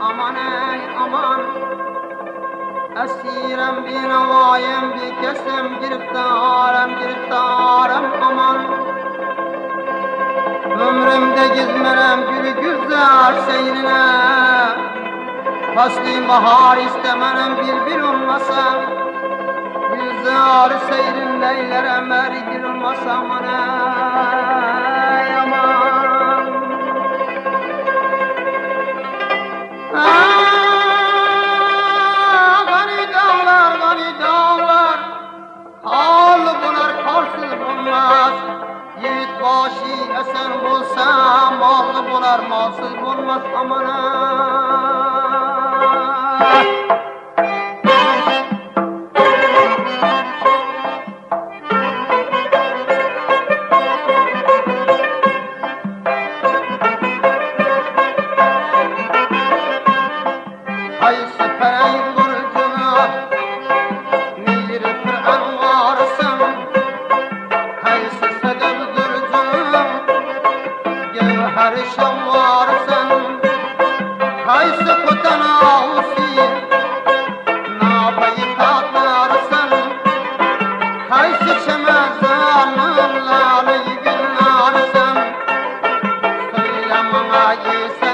Aman Aman, Esirem bir havayem bir kesem Giriftarım giriftarım aman. Ömrümde gizmerem gülü güzel seyrine. Fasli bahar istemenem bir bir olmasam Güzel seyrin leylerem her gün olmasam anam bog'li bo'lar molsiz bo'lmas omonat. you